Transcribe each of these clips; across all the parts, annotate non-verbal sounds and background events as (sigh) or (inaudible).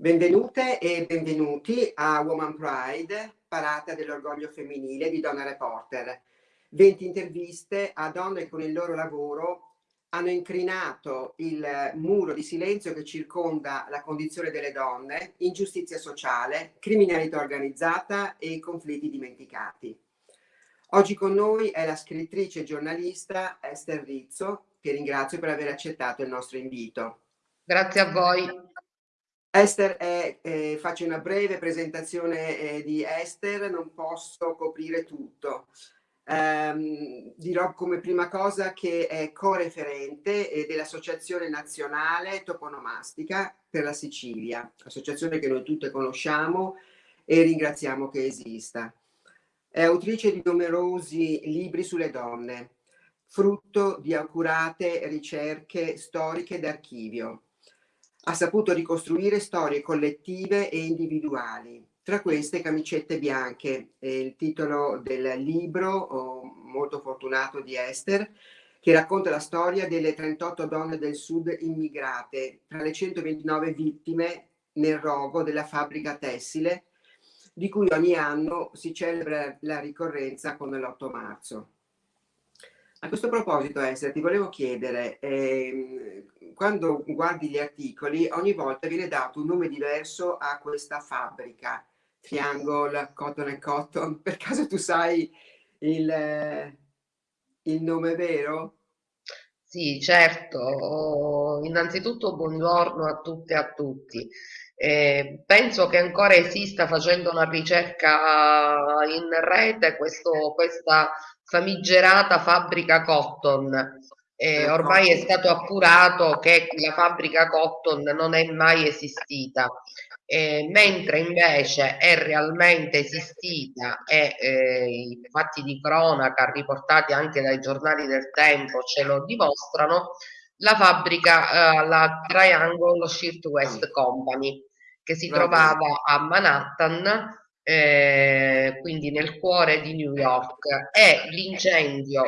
Benvenute e benvenuti a Woman Pride, parata dell'orgoglio femminile di Donna Reporter. 20 interviste a donne con il loro lavoro hanno incrinato il muro di silenzio che circonda la condizione delle donne, ingiustizia sociale, criminalità organizzata e conflitti dimenticati. Oggi con noi è la scrittrice e giornalista Esther Rizzo, che ringrazio per aver accettato il nostro invito. Grazie a voi. Esther, è, eh, faccio una breve presentazione eh, di Esther, non posso coprire tutto. Um, dirò come prima cosa che è co-referente eh, dell'Associazione Nazionale Toponomastica per la Sicilia, associazione che noi tutte conosciamo e ringraziamo che esista. È autrice di numerosi libri sulle donne, frutto di accurate ricerche storiche d'archivio ha saputo ricostruire storie collettive e individuali. Tra queste Camicette bianche, il titolo del libro molto fortunato di Esther, che racconta la storia delle 38 donne del sud immigrate, tra le 129 vittime nel rogo della fabbrica tessile, di cui ogni anno si celebra la ricorrenza con l'8 marzo. A questo proposito, Esther, ti volevo chiedere, ehm, quando guardi gli articoli, ogni volta viene dato un nome diverso a questa fabbrica, Triangle, Cotton and Cotton. Per caso tu sai il, il nome vero? Sì, certo. Innanzitutto buongiorno a tutte e a tutti. Eh, penso che ancora esista facendo una ricerca in rete questo, questa famigerata fabbrica Cotton. Eh, ormai è stato appurato che la fabbrica Cotton non è mai esistita, eh, mentre invece è realmente esistita e eh, i fatti di cronaca riportati anche dai giornali del tempo ce lo dimostrano, la fabbrica, eh, la Triangle Shirt West Company, che si trovava a Manhattan, eh, quindi nel cuore di New York, e l'incendio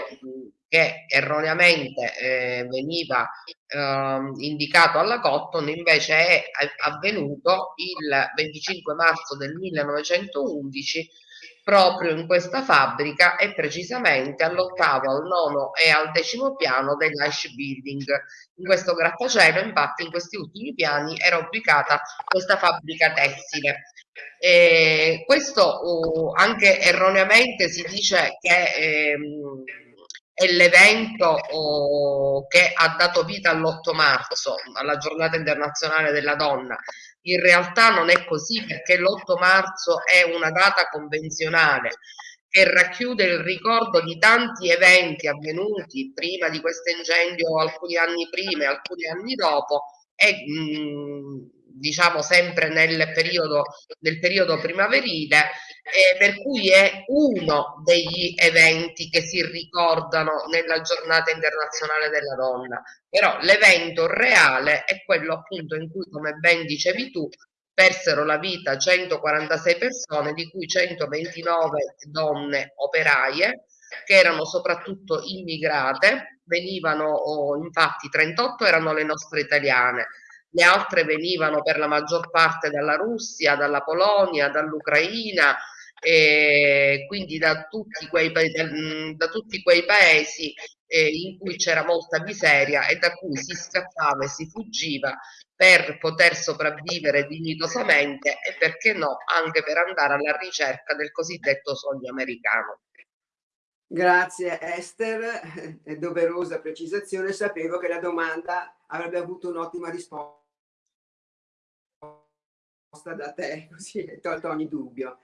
che erroneamente eh, veniva eh, indicato alla Cotton invece è avvenuto il 25 marzo del 1911 proprio in questa fabbrica e precisamente all'ottavo, al nono e al decimo piano dell'Ash Building. In questo grattacielo, infatti, in questi ultimi piani era ubicata questa fabbrica tessile. E questo uh, anche erroneamente si dice che ehm, è l'evento oh, che ha dato vita all'8 marzo, alla giornata internazionale della donna. In realtà non è così perché l'8 marzo è una data convenzionale che racchiude il ricordo di tanti eventi avvenuti prima di questo incendio, alcuni anni prima e alcuni anni dopo, e mh, diciamo sempre nel periodo, nel periodo primaverile, eh, per cui è uno degli eventi che si ricordano nella giornata internazionale della donna. Però l'evento reale è quello appunto in cui, come ben dicevi tu, persero la vita 146 persone, di cui 129 donne operaie, che erano soprattutto immigrate, venivano oh, infatti 38 erano le nostre italiane, le altre venivano per la maggior parte dalla Russia, dalla Polonia, dall'Ucraina, e quindi da tutti quei, da tutti quei paesi eh, in cui c'era molta miseria e da cui si scappava e si fuggiva per poter sopravvivere dignitosamente e perché no anche per andare alla ricerca del cosiddetto sogno americano. Grazie Esther, è doverosa precisazione, sapevo che la domanda avrebbe avuto un'ottima risposta da te, (laughs) così hai tolto ogni dubbio.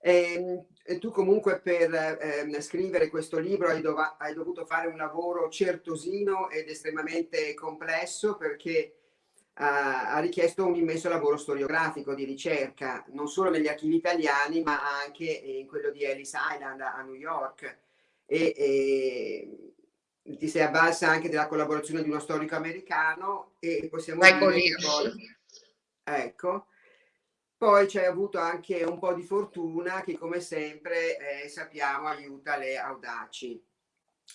E, ehm, e tu comunque per eh, scrivere questo libro hai, dov hai, dovuto fare un lavoro certosino ed estremamente complesso perché uh, ha richiesto un immenso lavoro storiografico di ricerca, non solo negli archivi italiani ma anche in quello di Ellis Island a New York. E, e ti sei avvalsa anche della collaborazione di uno storico americano e possiamo Michael dire poi, ecco, poi c'è avuto anche un po' di fortuna che come sempre eh, sappiamo aiuta le audaci.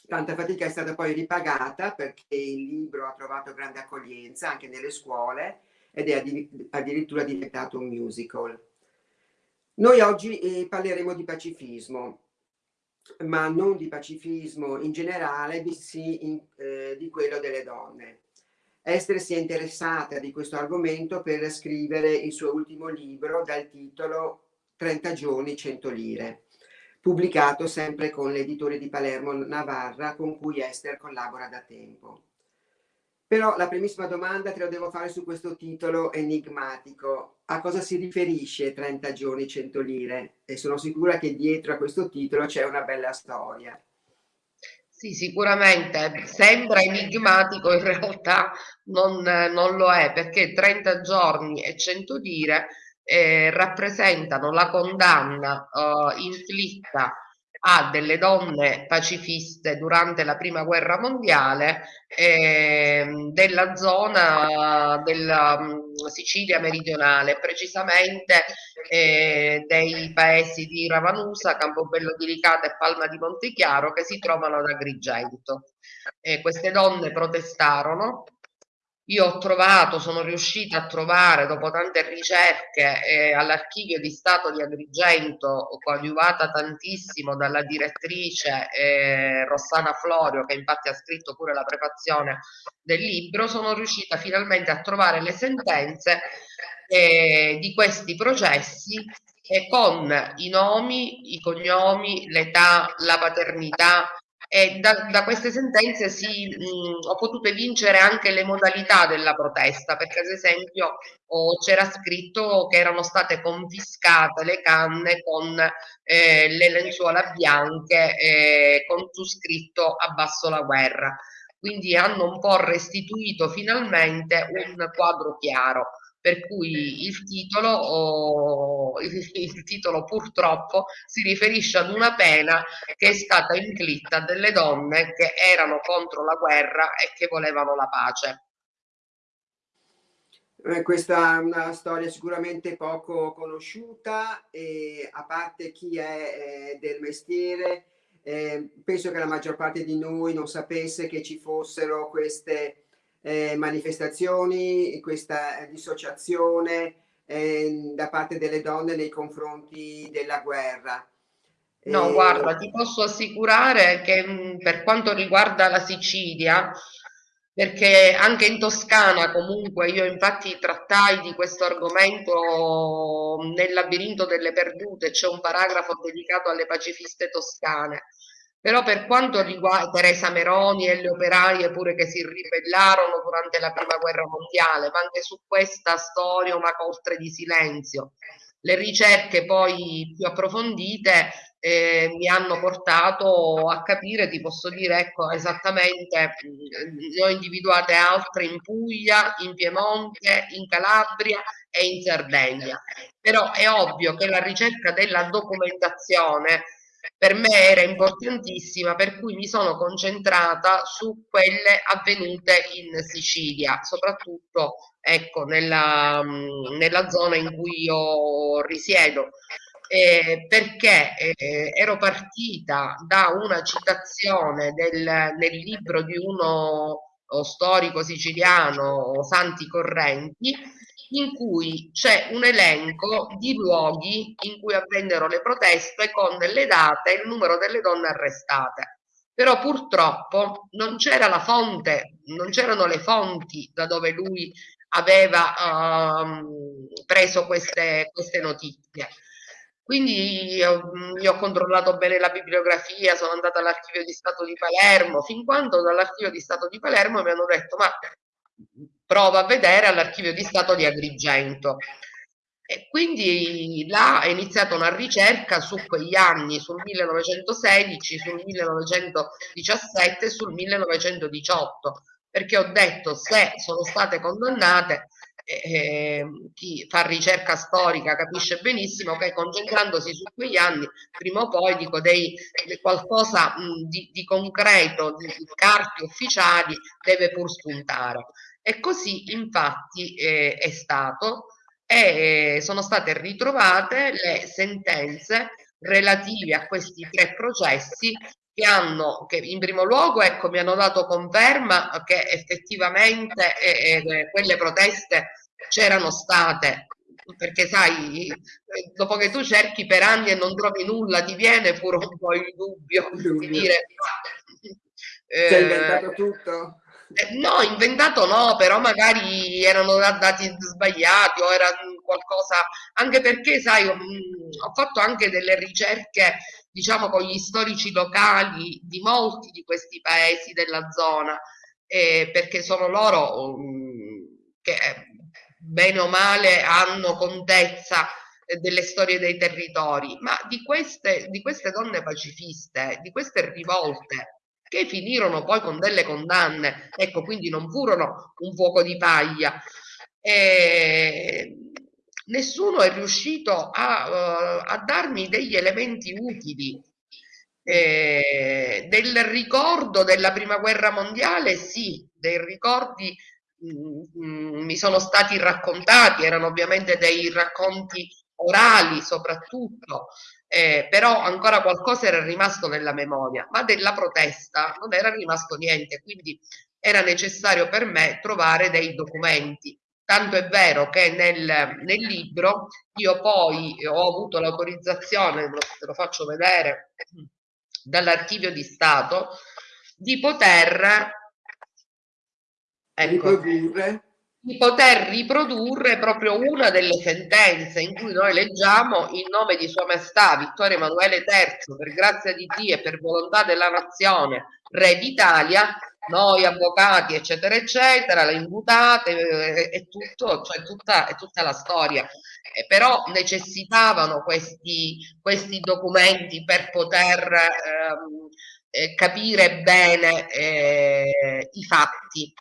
Tanta fatica è stata poi ripagata perché il libro ha trovato grande accoglienza anche nelle scuole ed è addirittura diventato un musical. Noi oggi eh, parleremo di pacifismo, ma non di pacifismo in generale, bensì in, eh, di quello delle donne. Esther si è interessata di questo argomento per scrivere il suo ultimo libro dal titolo 30 giorni, 100 lire, pubblicato sempre con l'editore di Palermo Navarra con cui Esther collabora da tempo. Però la primissima domanda te la devo fare su questo titolo enigmatico. A cosa si riferisce 30 giorni, 100 lire? E sono sicura che dietro a questo titolo c'è una bella storia. Sì, sicuramente sembra enigmatico, in realtà non, non lo è, perché 30 giorni e 100 lire eh, rappresentano la condanna eh, inflitta a delle donne pacifiste durante la prima guerra mondiale eh, della zona della um, Sicilia meridionale, precisamente eh, dei paesi di Ravanusa, Campobello di Licata e Palma di Montechiaro che si trovano ad Agrigento. queste donne protestarono io ho trovato, sono riuscita a trovare dopo tante ricerche eh, all'archivio di Stato di Agrigento, coadiuvata tantissimo dalla direttrice eh, Rossana Florio, che infatti ha scritto pure la prefazione del libro, sono riuscita finalmente a trovare le sentenze eh, di questi processi e con i nomi, i cognomi, l'età, la paternità, e da, da queste sentenze si, mh, ho potuto vincere anche le modalità della protesta, perché ad esempio oh, c'era scritto che erano state confiscate le canne con eh, le lenzuola bianche eh, con su scritto abbasso la guerra. Quindi hanno un po' restituito finalmente un quadro chiaro per cui il titolo, oh, il, titolo purtroppo si riferisce ad una pena che è stata inflitta delle donne che erano contro la guerra e che volevano la pace. Eh, questa è una storia sicuramente poco conosciuta e a parte chi è eh, del mestiere, eh, penso che la maggior parte di noi non sapesse che ci fossero queste eh, manifestazioni, questa dissociazione eh, da parte delle donne nei confronti della guerra. No, eh, guarda, ti posso assicurare che mh, per quanto riguarda la Sicilia, perché anche in Toscana comunque io infatti trattai di questo argomento nel labirinto delle perdute, c'è un paragrafo dedicato alle pacifiste toscane però per quanto riguarda Teresa Meroni e le operaie pure che si ribellarono durante la prima guerra mondiale, ma anche su questa storia una coltre di silenzio. Le ricerche poi più approfondite eh, mi hanno portato a capire, ti posso dire, ecco, esattamente, ne ho individuate altre in Puglia, in Piemonte, in Calabria e in Sardegna. Però è ovvio che la ricerca della documentazione per me era importantissima, per cui mi sono concentrata su quelle avvenute in Sicilia, soprattutto ecco, nella, nella zona in cui io risiedo. Eh, perché eh, ero partita da una citazione del, nel libro di uno storico siciliano, Santi Correnti, in cui c'è un elenco di luoghi in cui avvennero le proteste con le date e il numero delle donne arrestate. Però purtroppo non c'era la fonte, non c'erano le fonti da dove lui aveva uh, preso queste, queste notizie. Quindi io, io, ho controllato bene la bibliografia, sono andata all'archivio di Stato di Palermo, fin quando dall'archivio di Stato di Palermo mi hanno detto ma prova a vedere all'archivio di Stato di Agrigento. E quindi là è iniziata una ricerca su quegli anni, sul 1916, sul 1917 e sul 1918, perché ho detto se sono state condannate, eh, chi fa ricerca storica capisce benissimo che concentrandosi su quegli anni, prima o poi dico dei, qualcosa mh, di, di, concreto, di, di carte ufficiali deve pur spuntare. E così infatti eh, è stato e sono state ritrovate le sentenze relative a questi tre processi che hanno, che in primo luogo ecco, mi hanno dato conferma che effettivamente eh, eh, quelle proteste c'erano state, perché sai, dopo che tu cerchi per anni e non trovi nulla, ti viene pure un po' il dubbio, di dire... Eh, Sei inventato tutto? Eh, no, inventato no, però magari erano dati sbagliati o era qualcosa, anche perché, sai, ho, ho fatto anche delle ricerche, diciamo, con gli storici locali di molti di questi paesi della zona, eh, perché sono loro um, che bene o male hanno contezza delle storie dei territori, ma di queste, di queste donne pacifiste, di queste rivolte, che finirono poi con delle condanne, ecco, quindi non furono un fuoco di paglia. E nessuno è riuscito a, uh, a darmi degli elementi utili eh, del ricordo della prima guerra mondiale, sì, dei ricordi mm, mm, mi sono stati raccontati, erano ovviamente dei racconti orali soprattutto, eh, però ancora qualcosa era rimasto nella memoria, ma della protesta non era rimasto niente, quindi era necessario per me trovare dei documenti. Tanto è vero che nel, nel libro io poi ho avuto l'autorizzazione, te lo faccio vedere, dall'archivio di Stato, di poter ecco, di poter riprodurre proprio una delle sentenze in cui noi leggiamo in nome di Sua Maestà Vittorio Emanuele III, per grazia di Dio e per volontà della nazione, Re d'Italia, noi avvocati, eccetera, eccetera, le imputate, eh, è tutto, cioè tutta, è tutta la storia. Eh, però necessitavano questi, questi, documenti per poter ehm, eh, capire bene eh, i fatti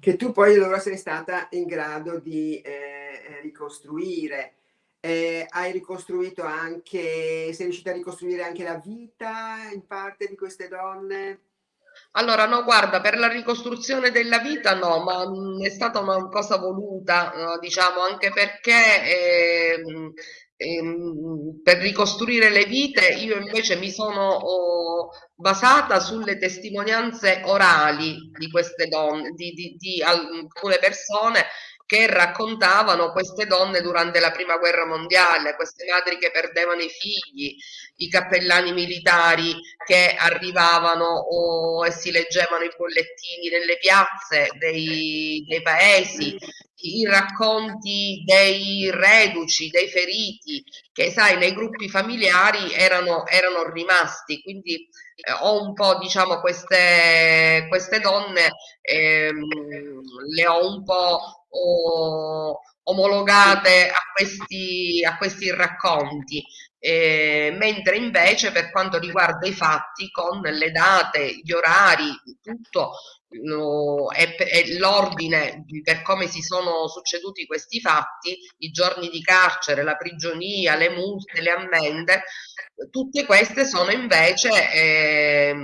che tu poi allora sei stata in grado di eh, ricostruire. Eh, hai ricostruito anche, sei riuscita a ricostruire anche la vita in parte di queste donne? Allora, no, guarda, per la ricostruzione della vita no, ma mh, è stata una cosa voluta, no, diciamo, anche perché eh, per ricostruire le vite io invece mi sono oh, basata sulle testimonianze orali di queste donne, di, di, di alcune persone che raccontavano queste donne durante la prima guerra mondiale, queste madri che perdevano i figli, i cappellani militari che arrivavano o, e si leggevano i bollettini nelle piazze dei, dei paesi, i racconti dei reduci, dei feriti, che sai nei gruppi familiari erano, erano rimasti, quindi eh, ho un po' diciamo queste, queste donne, ehm, le ho un po' o, omologate a questi, a questi racconti. Eh, mentre invece per quanto riguarda i fatti con le date, gli orari, tutto e, e l'ordine per come si sono succeduti questi fatti, i giorni di carcere, la prigionia, le multe, le ammende, tutte queste sono invece eh,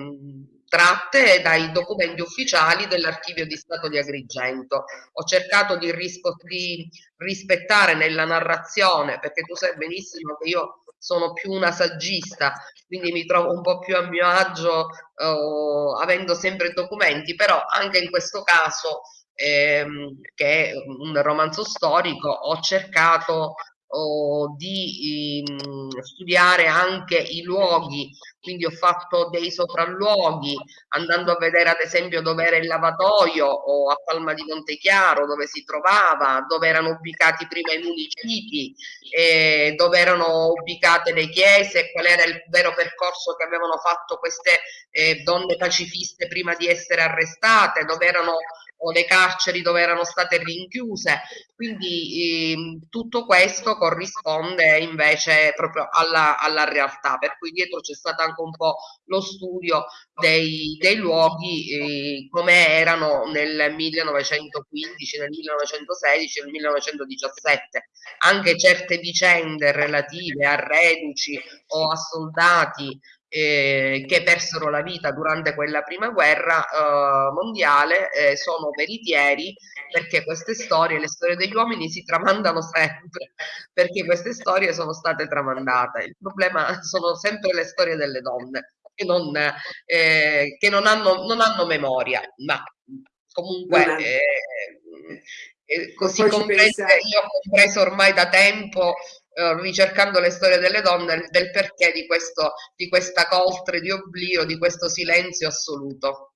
tratte dai documenti ufficiali dell'archivio di Stato di Agrigento. Ho cercato di, di, rispettare nella narrazione, perché tu sai benissimo che io sono più una saggista, quindi mi trovo un po' più a mio agio eh, avendo sempre documenti, però anche in questo caso, ehm, che è un romanzo storico, ho cercato o di um, studiare anche i luoghi, quindi ho fatto dei sopralluoghi andando a vedere ad esempio dove era il lavatoio o a Palma di Montechiaro dove si trovava, dove erano ubicati prima i municipi, eh, dove erano ubicate le chiese, qual era il vero percorso che avevano fatto queste eh, donne pacifiste prima di essere arrestate, dove erano o le carceri dove erano state rinchiuse. Quindi ehm, tutto questo corrisponde invece proprio alla, alla, realtà, per cui dietro c'è stato anche un po' lo studio dei, dei luoghi eh, come erano nel 1915, nel 1916, nel 1917. Anche certe vicende relative a reduci o a soldati eh, che persero la vita durante quella prima guerra eh, mondiale eh, sono veritieri perché queste storie, le storie degli uomini si tramandano sempre perché queste storie sono state tramandate. Il problema sono sempre le storie delle donne che non, eh, che non, hanno, non hanno memoria, ma comunque eh, eh, così comprese, io ho compreso ormai da tempo eh, ricercando le storie delle donne del perché di, questo, di questa coltre di oblio, di questo silenzio assoluto.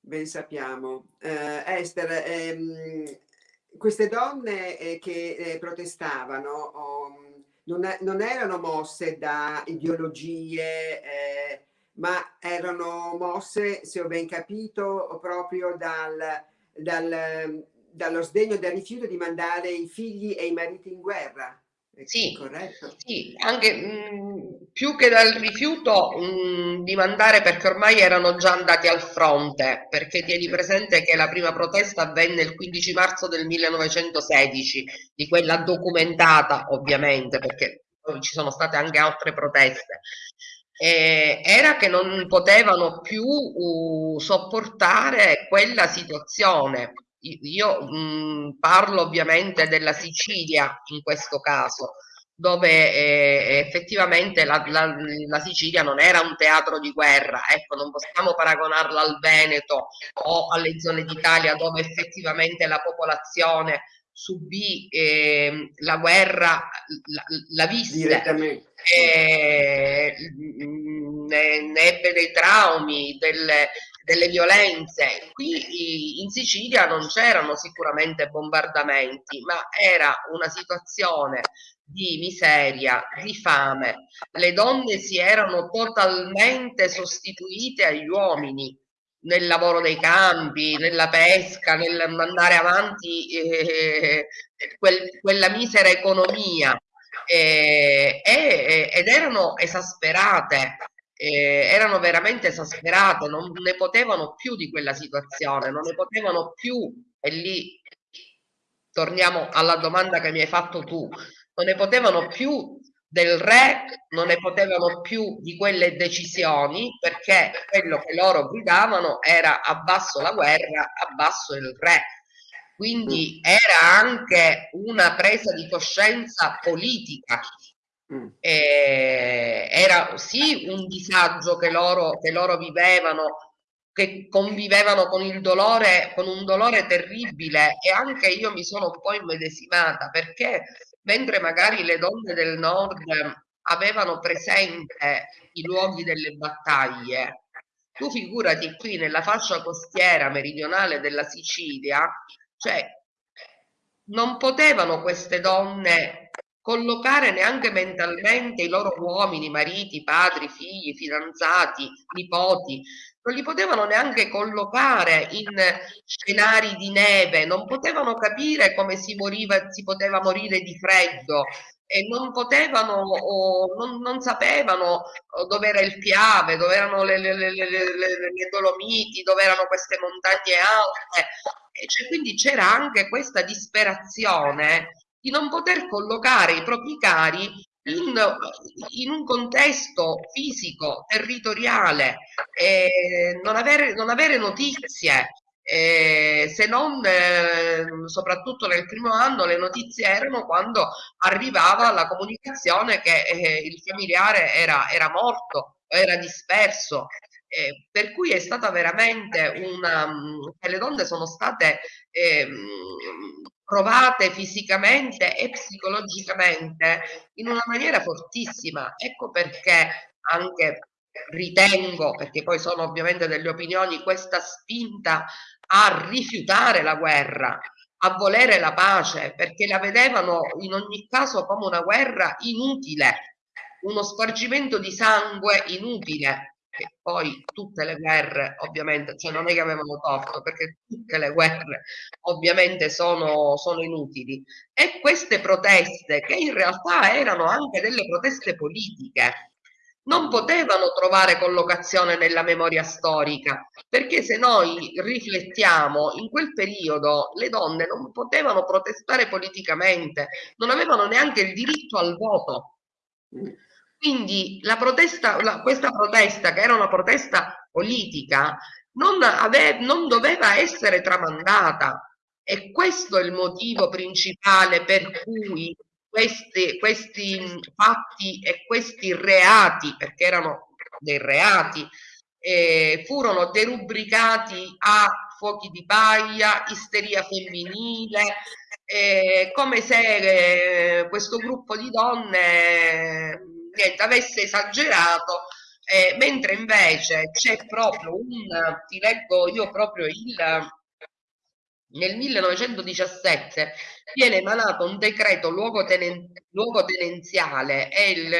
Ben sappiamo. Uh, Esther, ehm, queste donne eh, che eh, protestavano oh, non, non, erano mosse da ideologie, eh, ma erano mosse, se ho ben capito, proprio dal, dal, dallo sdegno e dal rifiuto di mandare i figli e i mariti in guerra. Sì, corretto. sì, anche mh, più che dal rifiuto mh, di mandare perché ormai erano già andati al fronte, perché tieni presente che la prima protesta avvenne il 15 marzo del 1916, di quella documentata ovviamente, perché ci sono state anche altre proteste. Eh, era che non potevano più uh, sopportare quella situazione io mh, mhmm, parlo ovviamente della Sicilia in questo caso, dove eh, effettivamente la, la, la, Sicilia non era un teatro di guerra, ecco, non possiamo paragonarla al Veneto o alle zone d'Italia dove effettivamente la popolazione subì eh, la guerra, la, la visse, eh, ne, ne ebbe dei traumi, delle, delle violenze. Qui in Sicilia non c'erano sicuramente bombardamenti, ma era una situazione di miseria, di fame. Le donne si erano totalmente sostituite agli uomini nel lavoro dei campi, nella pesca, nel mandare avanti eh, quel, quella misera economia eh, eh, ed erano esasperate eh, erano veramente esasperate, non ne potevano più di quella situazione, non ne potevano più, e lì torniamo alla domanda che mi hai fatto tu, non ne potevano più del re, non ne potevano più di quelle decisioni, perché quello che loro gridavano era abbasso la guerra, abbasso il re. Quindi era anche una presa di coscienza politica Mm. Eh, era sì un disagio che loro, che loro vivevano, che convivevano con il dolore, con un dolore terribile e anche io mi sono un po' immedesimata perché mentre magari le donne del nord avevano presente i luoghi delle battaglie, tu figurati qui nella fascia costiera meridionale della Sicilia, cioè non potevano queste donne collocare neanche mentalmente i loro uomini, mariti, padri, figli, fidanzati, nipoti, non li potevano neanche collocare in scenari di neve, non potevano capire come si, moriva, si poteva morire di freddo e non potevano o non, non sapevano dove era il Piave, dove erano le, le, le, le Dolomiti, dove erano queste montagne alte. E cioè, quindi c'era anche questa disperazione di non poter collocare i propri cari in, in un contesto fisico, territoriale, eh, non, avere, non avere notizie, eh, se non eh, soprattutto nel primo anno le notizie erano quando arrivava la comunicazione che eh, il familiare era, era morto, era disperso. Per cui è stata veramente una le donne sono state ehm, provate fisicamente e psicologicamente in una maniera fortissima. Ecco perché anche ritengo, perché poi sono ovviamente delle opinioni, questa spinta a rifiutare la guerra, a volere la pace, perché la vedevano in ogni caso come una guerra inutile, uno spargimento di sangue inutile che poi tutte le guerre ovviamente, cioè non è che avevano torto, perché tutte le guerre ovviamente sono, sono inutili. E queste proteste, che in realtà erano anche delle proteste politiche, non potevano trovare collocazione nella memoria storica, perché se noi riflettiamo, in quel periodo le donne non potevano protestare politicamente, non avevano neanche il diritto al voto. Quindi la protesta, la, questa protesta, che era una protesta politica, non, ave, non doveva essere tramandata. E questo è il motivo principale per cui questi, questi fatti e questi reati, perché erano dei reati, eh, furono derubricati a fuochi di paglia, isteria femminile, eh, come se eh, questo gruppo di donne niente, avesse esagerato, eh, mentre invece c'è proprio un, ti leggo io proprio il, nel 1917 viene emanato un decreto luogotenen, luogotenenziale, è il,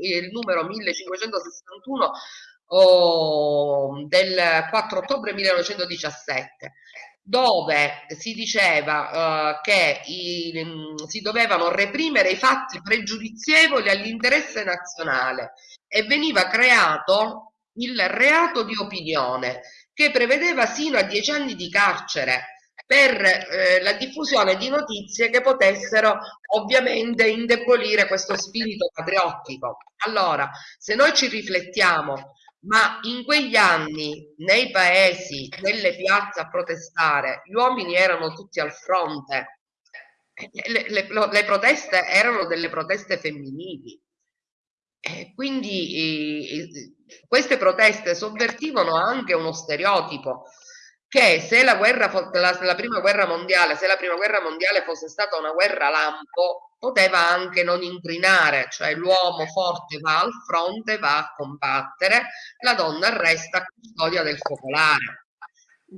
il numero 1561 oh, del 4 ottobre 1917 dove si diceva uh, che i, si dovevano reprimere i fatti pregiudizievoli all'interesse nazionale e veniva creato il reato di opinione che prevedeva sino a dieci anni di carcere per eh, la diffusione di notizie che potessero ovviamente indebolire questo spirito patriottico. Allora, se noi ci riflettiamo, ma in quegli anni nei paesi, nelle piazze a protestare, gli uomini erano tutti al fronte, le, le, le proteste erano delle proteste femminili. E quindi eh, queste proteste sovvertivano anche uno stereotipo che se la, guerra, la, la, prima guerra mondiale, se la prima guerra mondiale fosse stata una guerra lampo, poteva anche non incrinare, cioè l'uomo forte va al fronte, va a combattere, la donna resta custodia del focolare.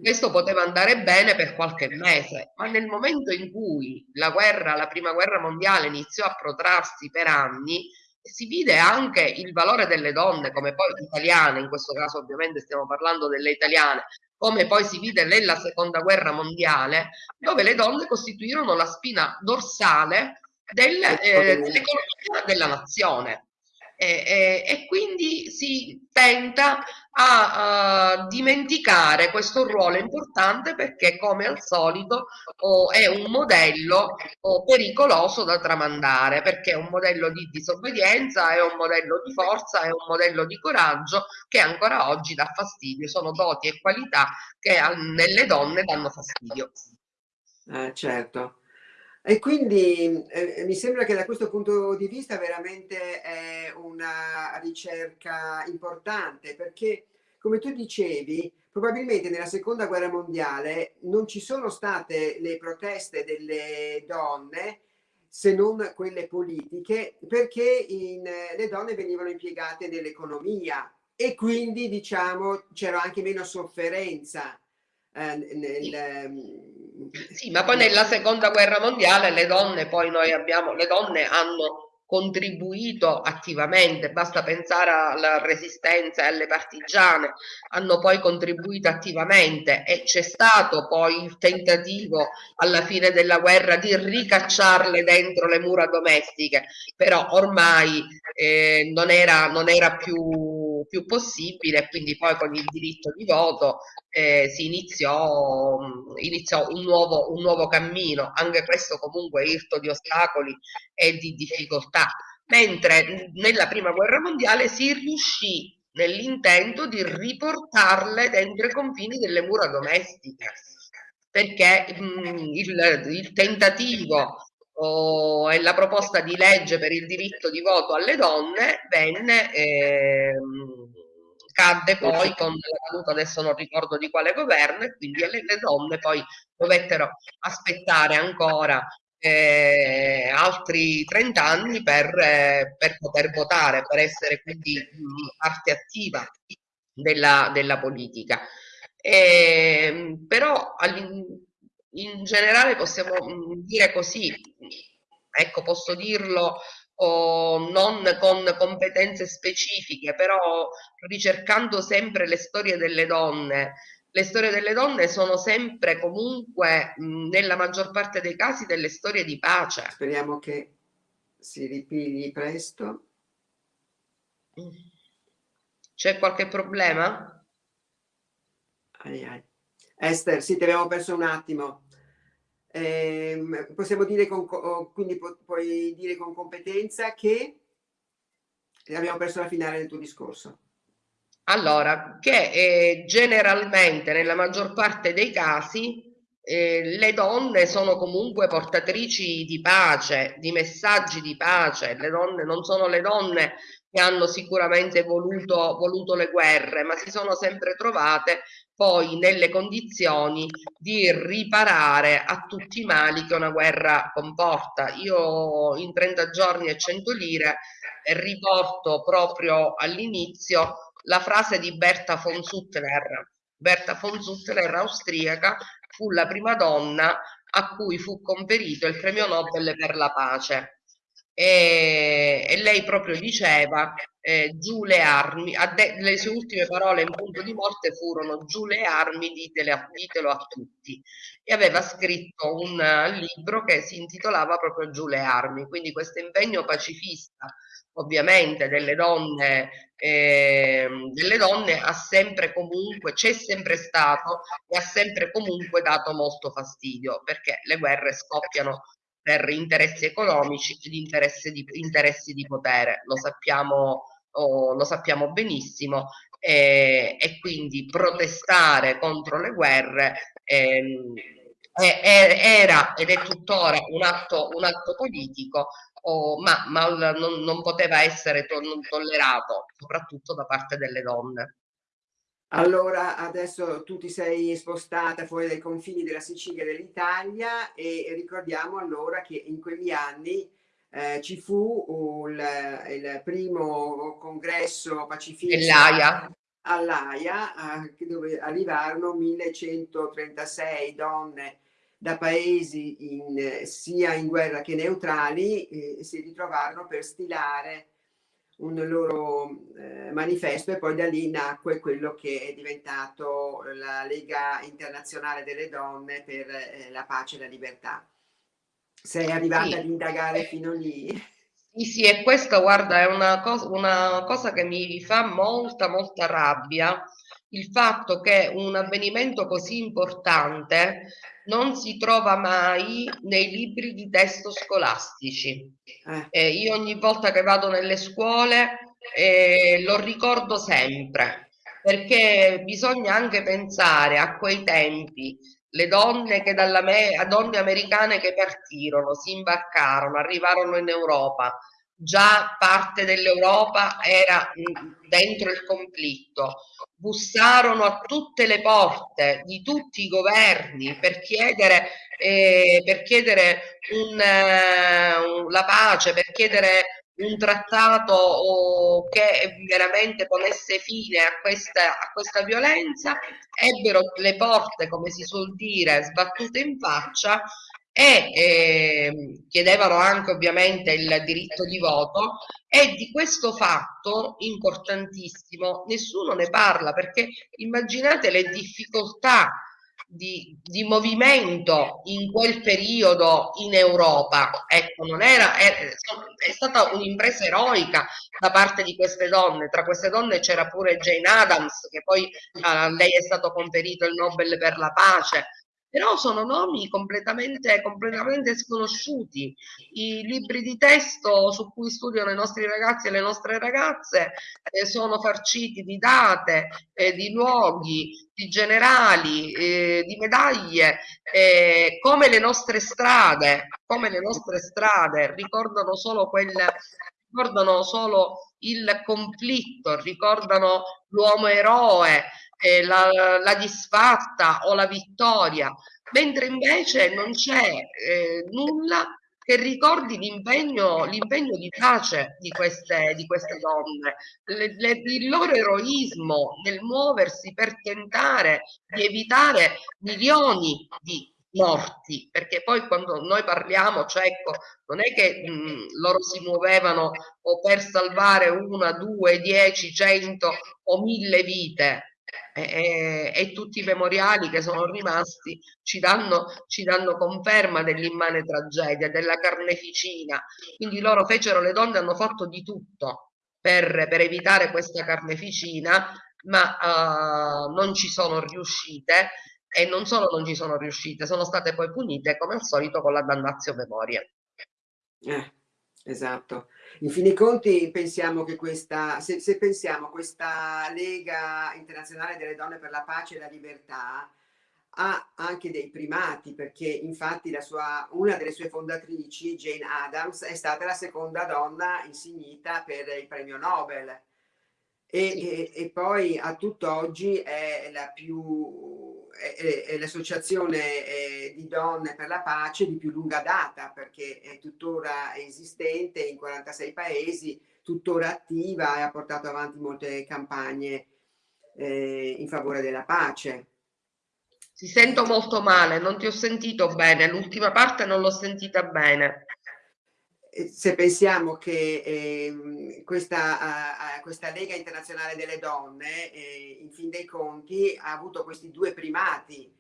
Questo poteva andare bene per qualche mese, ma nel momento in cui la guerra, la prima guerra mondiale iniziò a protrarsi per anni, si vide anche il valore delle donne, come poi italiane, in questo caso ovviamente stiamo parlando delle italiane, come poi si vide nella seconda guerra mondiale, dove le donne costituirono la spina dorsale del, eh, dell'economia della nazione. E, e, e, quindi si tenta a, a, dimenticare questo ruolo importante perché come al solito oh, è un modello oh, pericoloso da tramandare perché è un modello di disobbedienza, è un modello di forza, è un modello di coraggio che ancora oggi dà fastidio, sono doti e qualità che nelle donne danno fastidio. Eh, certo. E quindi eh, mi sembra che da questo punto di vista veramente è una ricerca importante perché, come tu dicevi, probabilmente nella seconda guerra mondiale non ci sono state le proteste delle donne se non quelle politiche perché in, le donne venivano impiegate nell'economia e quindi diciamo c'era anche meno sofferenza eh, nel, ehm, sì, ma poi nella seconda guerra mondiale le donne, poi noi abbiamo, le donne hanno contribuito attivamente, basta pensare alla resistenza e alle partigiane, hanno poi contribuito attivamente e c'è stato poi il tentativo alla fine della guerra di ricacciarle dentro le mura domestiche, però ormai eh, non, era, non era più, più possibile, quindi poi con il diritto di voto eh, si iniziò, iniziò un, nuovo, un nuovo cammino, anche questo comunque irto di ostacoli e di difficoltà, mentre nella prima guerra mondiale si riuscì nell'intento di riportarle dentro i confini delle mura domestiche, perché mh, il, il, tentativo oh, e la proposta di legge per il diritto di voto alle donne venne eh, cadde poi con la caduta, adesso non ricordo di quale governo, e quindi le, le donne poi dovettero aspettare ancora eh, altri 30 anni per, eh, per, poter votare, per essere quindi mh, parte attiva della, della politica. Eh, però in generale possiamo dire così, ecco posso dirlo o non con competenze specifiche, però ricercando sempre le storie delle donne. Le storie delle donne sono sempre comunque, nella maggior parte dei casi, delle storie di pace. Speriamo che si ripigli presto. C'è qualche problema? Ai ai. Esther, sì, ti abbiamo perso un attimo. Eh, possiamo dire con, quindi puoi dire con competenza che abbiamo perso la finale del tuo discorso. Allora, che eh, generalmente nella maggior parte dei casi eh, le donne sono comunque portatrici di pace, di messaggi di pace, le donne non sono le donne che hanno sicuramente voluto, voluto le guerre, ma si sono sempre trovate poi nelle condizioni di riparare a tutti i mali che una guerra comporta. Io in 30 giorni e 100 lire riporto proprio all'inizio la frase di Berta von Suttner. Berta von Suttner, austriaca, fu la prima donna a cui fu conferito il premio Nobel per la pace e, e lei proprio diceva eh, giù le armi, le sue ultime parole in punto di morte furono giù le armi, ditele, ditelo a tutti e aveva scritto un libro che si intitolava proprio giù le armi, quindi questo impegno pacifista ovviamente delle donne, eh, delle donne ha sempre comunque, c'è sempre stato e ha sempre comunque dato molto fastidio perché le guerre scoppiano per interessi economici ed interessi di, interessi di potere, lo sappiamo, oh, lo sappiamo benissimo e, e, quindi protestare contro le guerre ehm, era ed è tuttora un atto, un atto politico, oh, ma, ma non, non, poteva essere to tollerato, soprattutto da parte delle donne. Allora, adesso tu ti sei spostata fuori dai confini della Sicilia e dell'Italia e ricordiamo allora che in quegli anni eh, ci fu il, il, primo congresso pacifista all'AIA, eh, dove arrivarono 1136 donne da paesi in, sia in guerra che neutrali e si ritrovarono per stilare un loro eh, manifesto e poi da lì nacque quello che è diventato la Lega Internazionale delle Donne per eh, la Pace e la Libertà. Sei arrivata sì. ad indagare fino lì? Sì, sì, e questa, guarda, è una cosa, una cosa che mi fa molta, molta rabbia, il fatto che un avvenimento così importante non si trova mai nei libri di testo scolastici. Eh. Io ogni volta che vado nelle scuole eh, lo ricordo sempre, perché bisogna anche pensare a quei tempi, le donne, che dalla me, donne americane che partirono, si imbarcarono, arrivarono in Europa, già parte dell'Europa era dentro il conflitto, bussarono a tutte le porte di tutti i governi per chiedere, eh, per chiedere un, uh, la pace, per chiedere un trattato che veramente ponesse fine a questa, a questa violenza, ebbero le porte, come si suol dire, sbattute in faccia e eh, chiedevano anche ovviamente il diritto di voto e di questo fatto importantissimo nessuno ne parla perché immaginate le difficoltà di, di, movimento in quel periodo in Europa. Ecco, non era, è, è stata un'impresa eroica da parte di queste donne. Tra queste donne c'era pure Jane Adams, che poi a lei è stato conferito il Nobel per la pace però sono nomi completamente, completamente sconosciuti. I libri di testo su cui studiano i nostri ragazzi e le nostre ragazze eh, sono farciti di date, eh, di luoghi, di generali, eh, di medaglie, eh, come le nostre strade, come le nostre strade ricordano solo quelle ricordano solo il conflitto, ricordano l'uomo eroe, eh, la, la, disfatta o la vittoria, mentre invece non c'è eh, nulla che ricordi l'impegno, di pace di queste, di queste donne, le, le, il loro eroismo nel muoversi per tentare di evitare milioni di morti, perché poi quando noi parliamo, cioè ecco, non è che mh, loro si muovevano o per salvare una, due, dieci, cento o mille vite, e, e, tutti i memoriali che sono rimasti ci danno, ci danno conferma dell'immane tragedia, della carneficina. Quindi loro fecero, le donne hanno fatto di tutto per, per evitare questa carneficina, ma uh, non ci sono riuscite e non solo non ci sono riuscite, sono state poi punite come al solito con la dannazio memoria. Eh, esatto. In fin dei conti pensiamo che questa, se, se pensiamo questa Lega Internazionale delle Donne per la Pace e la Libertà ha anche dei primati perché infatti sua, una delle sue fondatrici, Jane Addams, è stata la seconda donna insignita per il premio Nobel e, e, e poi a tutt'oggi è la più è, l'associazione eh, di donne per la pace di più lunga data perché è tuttora esistente in 46 paesi, tuttora attiva e ha portato avanti molte campagne eh, in favore della pace. Ti sento molto male, non ti ho sentito bene, l'ultima parte non l'ho sentita bene. Se pensiamo che eh, questa, uh, questa, Lega Internazionale delle Donne, eh, in fin dei conti, ha avuto questi due primati.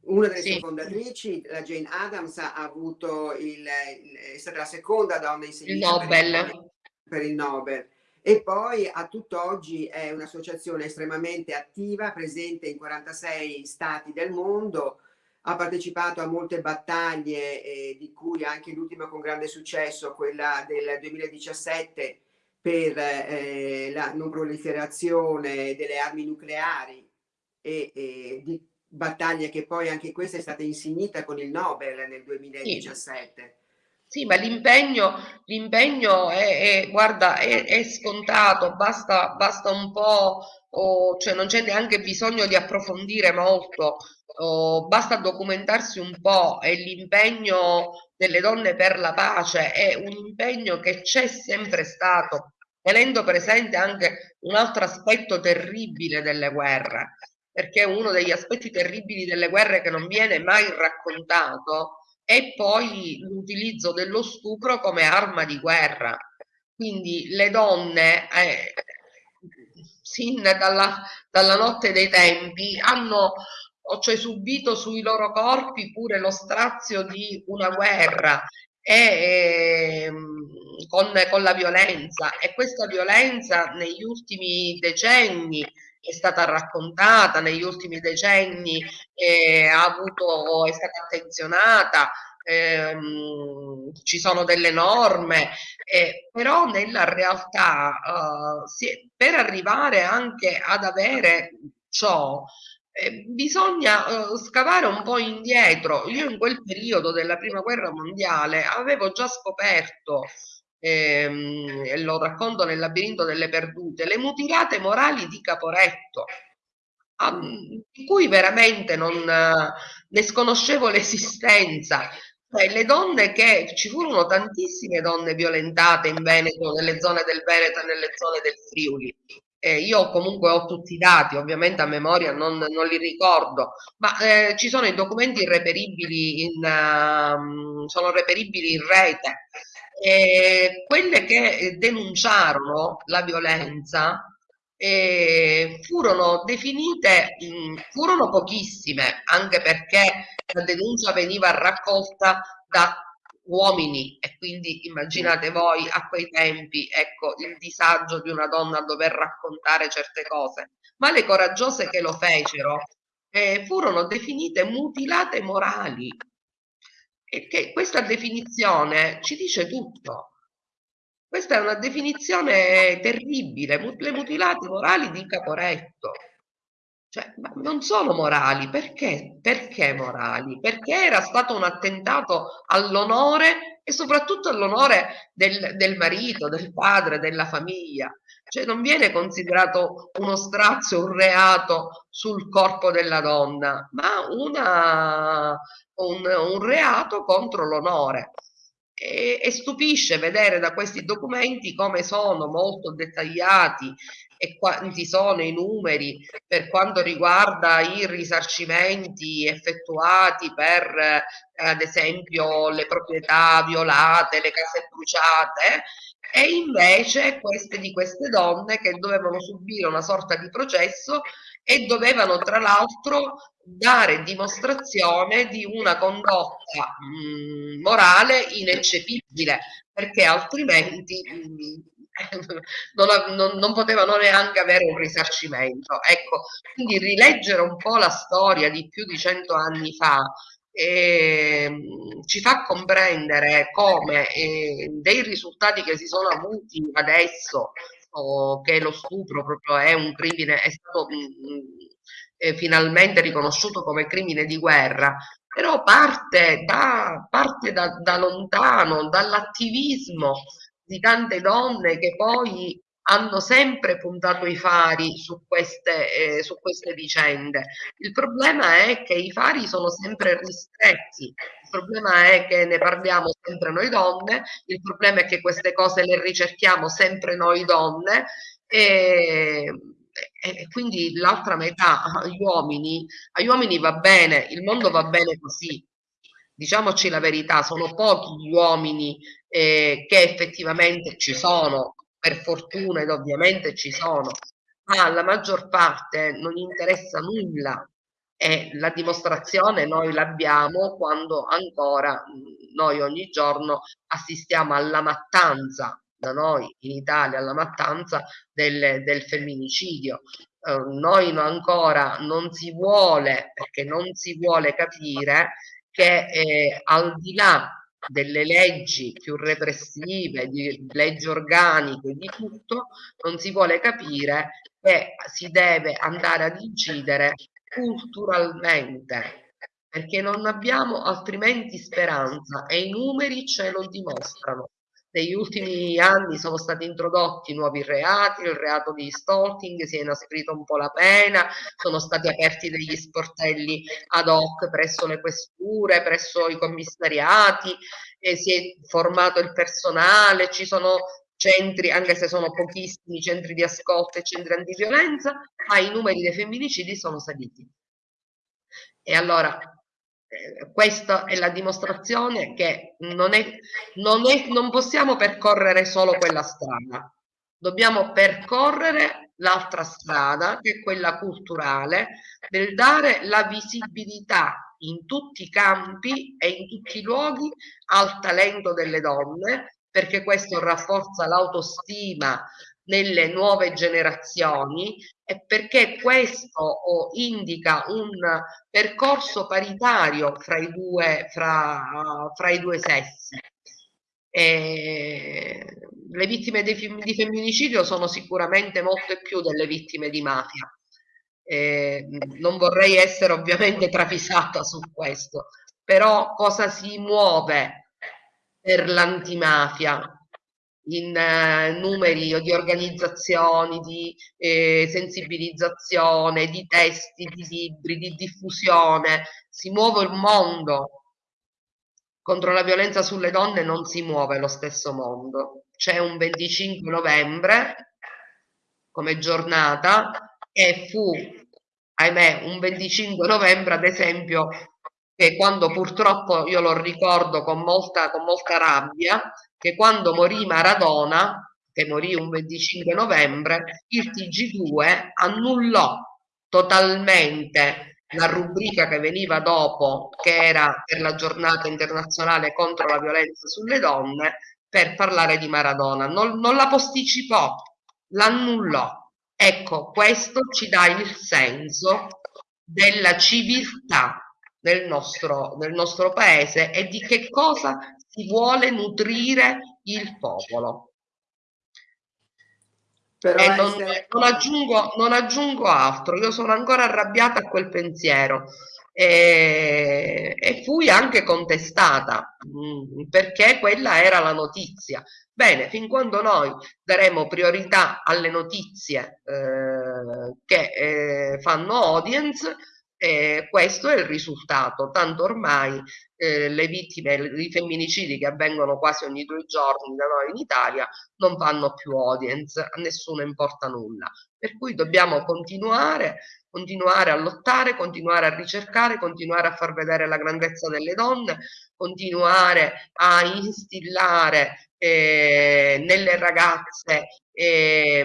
Una delle sì. sue fondatrici, la Jane Addams, ha avuto il, il, è stata la seconda donna insegnata il Nobel. per il Nobel e poi a tutt'oggi è un'associazione estremamente attiva, presente in 46 stati del mondo, ha partecipato a molte battaglie, eh, di cui anche l'ultima con grande successo, quella del 2017 per eh, la non proliferazione delle armi nucleari e, e di battaglie che poi anche questa è stata insignita con il Nobel nel 2017. Sì. Sì, ma l'impegno, è, è, guarda, è, è scontato, basta, basta un po', oh, cioè non c'è neanche bisogno di approfondire molto, oh, basta documentarsi un po' e l'impegno delle donne per la pace è un impegno che c'è sempre stato, tenendo presente anche un altro aspetto terribile delle guerre, perché uno degli aspetti terribili delle guerre che non viene mai raccontato e poi l'utilizzo dello stupro come arma di guerra. Quindi le donne, eh, sin dalla, dalla, notte dei tempi, hanno cioè, subito sui loro corpi pure lo strazio di una guerra e, eh, con, con la violenza. E questa violenza negli ultimi decenni è stata raccontata negli ultimi decenni, eh, ha avuto, è stata attenzionata, ehm, ci sono delle norme, eh, però nella realtà eh, si, per arrivare anche ad avere ciò eh, bisogna eh, scavare un po' indietro. Io in quel periodo della prima guerra mondiale avevo già scoperto ehm, e lo racconto nel labirinto delle perdute, le mutilate morali di Caporetto, di cui veramente non ne sconoscevo l'esistenza. Cioè, le donne che ci furono tantissime donne violentate in Veneto, nelle zone del Veneto e nelle zone del Friuli. Eh, io comunque ho tutti i dati, ovviamente a memoria non, non li ricordo, ma eh, ci sono i documenti irreperibili in, uh, sono reperibili in rete. Eh, quelle che denunciarono la violenza eh, furono definite, mh, furono pochissime, anche perché la denuncia veniva raccolta da uomini e quindi immaginate voi a quei tempi ecco il disagio di una donna a dover raccontare certe cose ma le coraggiose che lo fecero eh, furono definite mutilate morali e che questa definizione ci dice tutto. Questa è una definizione terribile, le mutilate morali di Caporetto. Cioè, non sono morali, perché? Perché morali? Perché era stato un attentato all'onore e soprattutto all'onore del, del marito, del padre, della famiglia. Cioè non viene considerato uno strazio, un reato sul corpo della donna, ma una, un, un reato contro l'onore. E, e, stupisce vedere da questi documenti come sono molto dettagliati e quanti sono i numeri per quanto riguarda i risarcimenti effettuati per eh, ad esempio le proprietà violate, le case bruciate e invece queste di queste donne che dovevano subire una sorta di processo e dovevano tra l'altro dare dimostrazione di una condotta mh, morale ineccepibile perché altrimenti mh, (laughs) non, non, non, potevano neanche avere un risarcimento. Ecco, quindi rileggere un po' la storia di più di cento anni fa eh, ci fa comprendere come eh, dei risultati che si sono avuti adesso, o che lo stupro proprio è un crimine, è stato mh, eh, finalmente riconosciuto come crimine di guerra, però parte da, parte da, da lontano, dall'attivismo di tante donne che poi hanno sempre puntato i fari su queste, eh, su queste vicende. Il problema è che i fari sono sempre ristretti, il problema è che ne parliamo sempre noi donne, il problema è che queste cose le ricerchiamo sempre noi donne e, e quindi l'altra metà agli uomini, agli uomini va bene, il mondo va bene così. Diciamoci la verità, sono pochi gli uomini eh, che effettivamente ci sono, per fortuna ed ovviamente ci sono, ma alla maggior parte non interessa nulla e la dimostrazione noi l'abbiamo quando ancora noi ogni giorno assistiamo alla mattanza da noi in Italia alla mattanza del, del femminicidio. Eh, noi no, ancora non si vuole, perché non si vuole capire che eh, al di là delle leggi più repressive, di leggi organiche, di tutto, non si vuole capire che si deve andare ad incidere culturalmente, perché non abbiamo altrimenti speranza e i numeri ce lo dimostrano. Negli ultimi anni sono stati introdotti nuovi reati, il reato di stalking, si è inasprito un po' la pena, sono stati aperti degli sportelli ad hoc presso le questure, presso i commissariati, si è formato il personale, ci sono centri, anche se sono pochissimi, centri di ascolto e centri antiviolenza, ma i numeri dei femminicidi sono saliti. E allora questa è la dimostrazione che non, è, non, è, non possiamo percorrere solo quella strada, dobbiamo percorrere l'altra strada, che è quella culturale, del dare la visibilità in tutti i campi e in tutti i luoghi al talento delle donne, perché questo rafforza l'autostima nelle nuove generazioni e perché questo indica un percorso paritario fra i due, fra, fra i due sessi. E le vittime di, di femminicidio sono sicuramente molte più delle vittime di mafia. Eh, non vorrei essere ovviamente travisata su questo, però cosa si muove per l'antimafia? In eh, numeri di organizzazioni, di eh, sensibilizzazione, di testi, di libri, di diffusione. Si muove il mondo. Contro la violenza sulle donne non si muove lo stesso mondo. C'è un 25 novembre come giornata e fu, ahimè, un 25 novembre, ad esempio, che quando purtroppo io lo ricordo con molta, con molta rabbia, che quando morì Maradona, che morì un 25 novembre, il TG2 annullò totalmente la rubrica che veniva dopo, che era per la giornata internazionale contro la violenza sulle donne, per parlare di Maradona. Non, non la posticipò, l'annullò. Ecco, questo ci dà il senso della civiltà nel nostro, nel nostro paese e di che cosa si vuole nutrire il popolo. Però e non, essere... non, aggiungo, non aggiungo altro, io sono ancora arrabbiata a quel pensiero e, e fui anche contestata mh, mm, perché quella era la notizia. Bene, fin quando noi daremo priorità alle notizie eh, che eh, fanno audience, e questo è il risultato, tanto ormai eh, le vittime i femminicidi che avvengono quasi ogni due giorni da noi in Italia non fanno più audience, a nessuno importa nulla. Per cui dobbiamo continuare, continuare a lottare, continuare a ricercare, continuare a far vedere la grandezza delle donne, continuare a instillare eh, nelle ragazze eh,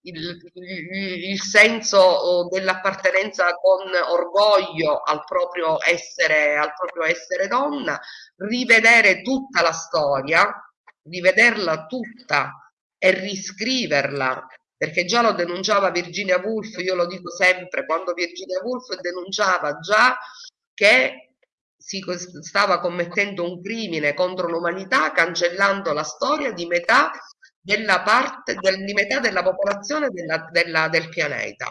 il, il, il, senso dell'appartenenza con orgoglio al proprio, essere, al proprio essere donna, rivedere tutta la storia, rivederla tutta e riscriverla perché già lo denunciava Virginia Woolf, io lo dico sempre, quando Virginia Woolf denunciava già che si stava commettendo un crimine contro l'umanità cancellando la storia di metà della parte del, di metà della popolazione della, della, del pianeta.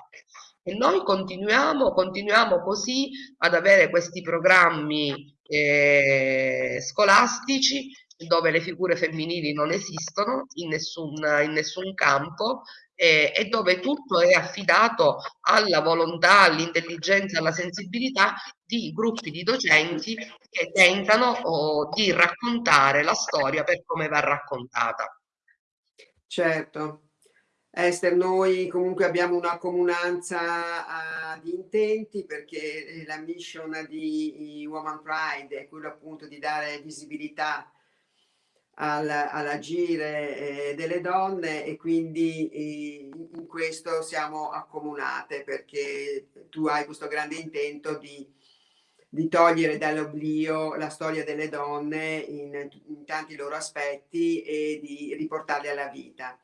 E noi continuiamo, continuiamo così ad avere questi programmi eh, scolastici dove le figure femminili non esistono in nessun, in nessun campo eh, e dove tutto è affidato alla volontà, all'intelligenza, alla sensibilità di gruppi di docenti che tentano oh, di raccontare la storia per come va raccontata. Certo. Esther, noi comunque abbiamo una comunanza uh, di intenti perché la mission di Woman Pride è quello appunto di dare visibilità al, all'agire eh, delle donne e quindi eh, in questo siamo accomunate perché tu hai questo grande intento di, di togliere dall'oblio la storia delle donne in, in, tanti loro aspetti e di riportarle alla vita.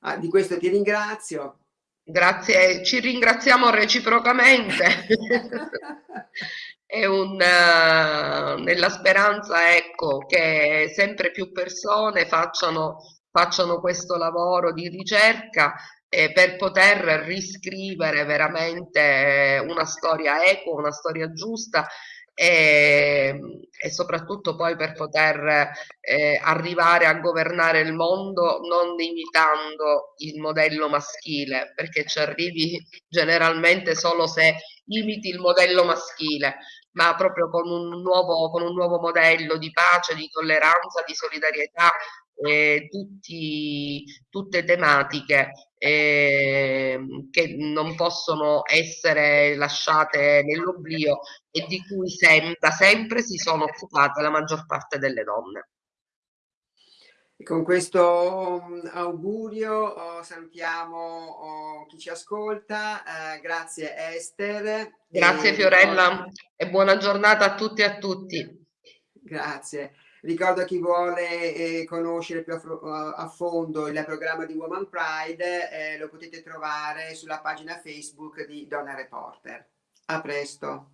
Ah, di questo ti ringrazio. Grazie, ci ringraziamo reciprocamente. (laughs) è un, uh, nella speranza ecco, che sempre più persone facciano, facciano questo lavoro di ricerca eh, per poter riscrivere veramente una storia equa, una storia giusta e, e soprattutto poi per poter eh, arrivare a governare il mondo non imitando il modello maschile, perché ci arrivi generalmente solo se imiti il modello maschile, ma proprio con un nuovo, con un nuovo modello di pace, di tolleranza, di solidarietà, eh, tutti, tutte tematiche eh, che non possono essere lasciate nell'oblio e di cui sem da sempre si sono occupate la maggior parte delle donne. Con questo mm, augurio oh, salutiamo oh, chi ci ascolta, eh, grazie Esther. Grazie e Fiorella e buona giornata a tutti e a tutti. Grazie. Ricordo a chi vuole eh, conoscere più a, a, fondo il programma di Woman Pride, eh, lo potete trovare sulla pagina Facebook di Donna Reporter. A presto.